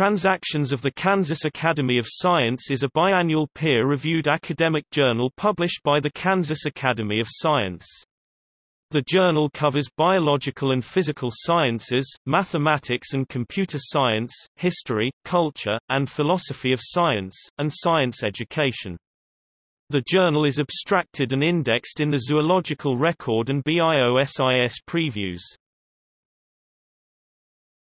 Transactions of the Kansas Academy of Science is a biannual peer-reviewed academic journal published by the Kansas Academy of Science. The journal covers biological and physical sciences, mathematics and computer science, history, culture, and philosophy of science, and science education. The journal is abstracted and indexed in the Zoological Record and BIOSIS previews.